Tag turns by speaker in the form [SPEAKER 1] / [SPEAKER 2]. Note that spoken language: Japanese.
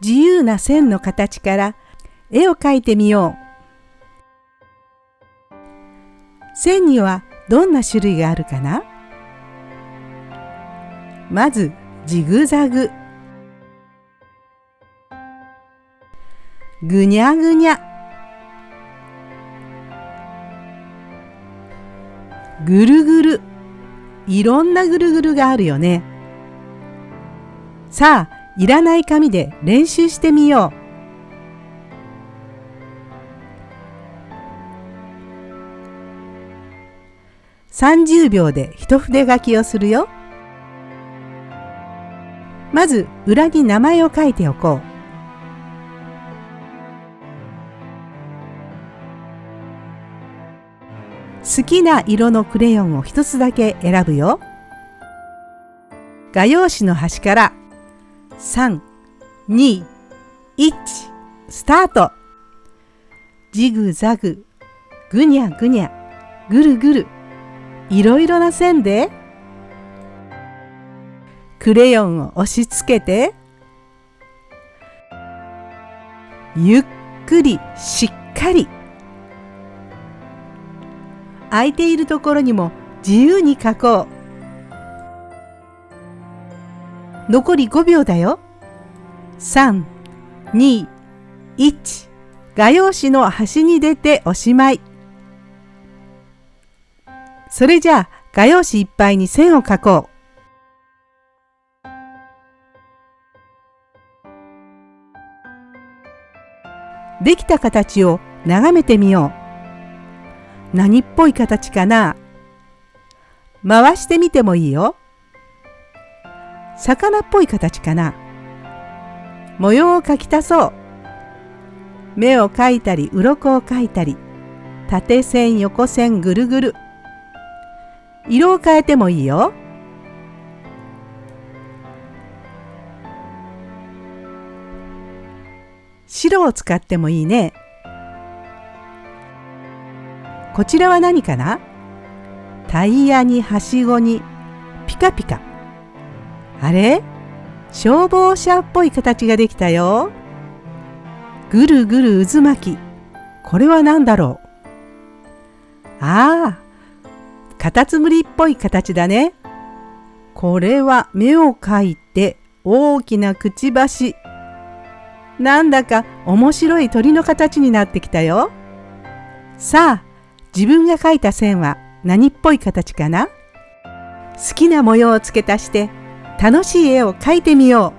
[SPEAKER 1] 自由な線の形から絵を描いてみよう。線にはどんな種類があるかな？まずジグザグ。ぐにゃぐにゃ。ぐるぐる。いろんなぐるぐるがあるよね。さあいらない紙で練習してみよう30秒で一筆書きをするよ。まず裏に名前を書いておこう。好きな色のクレヨンを一つだけ選ぶよ。画用紙の端から3、2、1スタート。ジグザグ、ぐにゃぐにゃ、ぐるぐる。いろいろな線で。クレヨンを押し付けて。ゆっくりしっかり。空いているところにも自由に書こう。残り5秒だよ3、2、1画用紙の端に出ておしまいそれじゃあ画用紙いっぱいに線を描こう。できた形を眺めてみよう。何っぽい形かな回してみてもいいよ。魚っぽい形かな模様を描き足そう。目を描いたり、鱗を描いたり、縦線、横線、ぐるぐる。色を変えてもいいよ。白を使ってもいいね。こちらは何かな？タイヤにはしごにピカピカ。あれ？消防車っぽい形ができたよ。ぐるぐる渦巻き。これは何だろう？ああ、カタツムリっぽい形だね。これは目を描いて大きなくちばし。なんだか面白い鳥の形になってきたよ。さあ、自分が描いた線は何っぽい形かな？好きな模様を付け足して楽しい絵を描いてみよう。